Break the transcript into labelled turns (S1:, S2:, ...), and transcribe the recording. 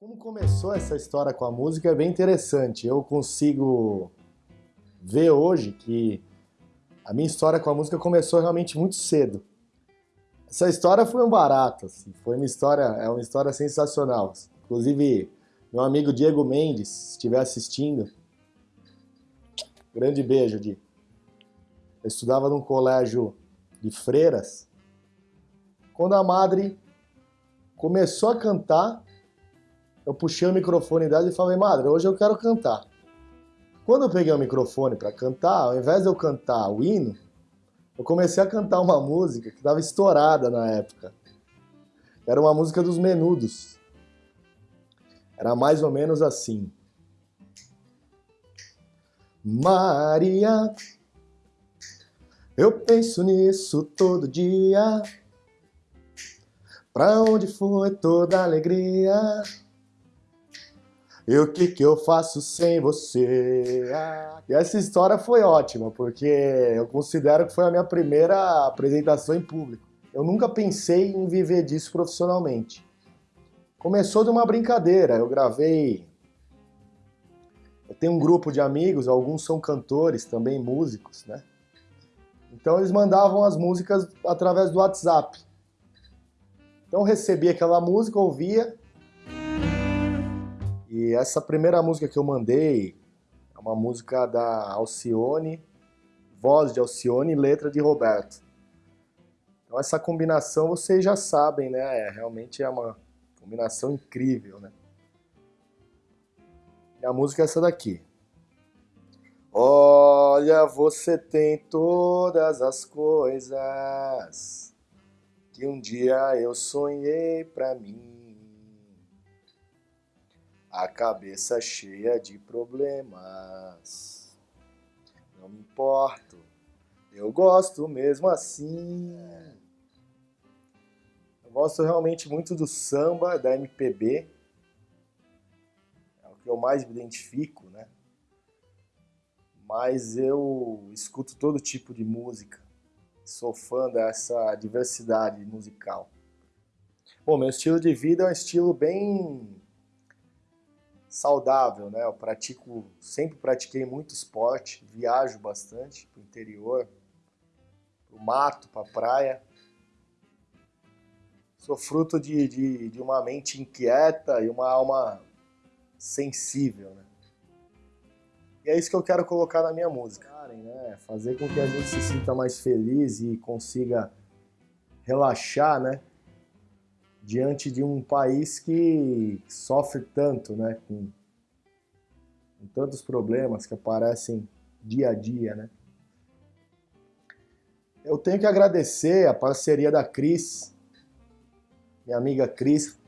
S1: Como começou essa história com a música é bem interessante. Eu consigo ver hoje que a minha história com a música começou realmente muito cedo. Essa história foi um barato, assim, foi uma história, é uma história sensacional. Inclusive, meu amigo Diego Mendes, se estiver assistindo, grande beijo, Di. Eu estudava num colégio de freiras. Quando a madre começou a cantar, eu puxei o microfone dela e falei, madre, hoje eu quero cantar. Quando eu peguei o microfone para cantar, ao invés de eu cantar o hino, eu comecei a cantar uma música que estava estourada na época. Era uma música dos Menudos. Era mais ou menos assim. Maria, eu penso nisso todo dia. Pra onde foi toda a alegria? E o que que eu faço sem você? E essa história foi ótima, porque eu considero que foi a minha primeira apresentação em público. Eu nunca pensei em viver disso profissionalmente. Começou de uma brincadeira, eu gravei... Eu tenho um grupo de amigos, alguns são cantores, também músicos, né? Então eles mandavam as músicas através do WhatsApp. Então eu recebia aquela música, ouvia, e essa primeira música que eu mandei é uma música da Alcione, voz de Alcione e letra de Roberto. Então essa combinação vocês já sabem, né? É, realmente é uma combinação incrível, né? E a música é essa daqui. Olha, você tem todas as coisas que um dia eu sonhei pra mim a cabeça cheia de problemas. Não me importo, eu gosto mesmo assim. Eu gosto realmente muito do samba, da MPB. É o que eu mais me identifico, né? Mas eu escuto todo tipo de música. Sou fã dessa diversidade musical. Bom, meu estilo de vida é um estilo bem saudável, né? Eu pratico, sempre pratiquei muito esporte, viajo bastante para o interior, para o mato, para a praia. Sou fruto de, de, de, uma mente inquieta e uma alma sensível, né? E é isso que eu quero colocar na minha música, né? Fazer com que a gente se sinta mais feliz e consiga relaxar, né? Diante de um país que sofre tanto, né, com, com tantos problemas que aparecem dia a dia, né. Eu tenho que agradecer a parceria da Cris, minha amiga Cris,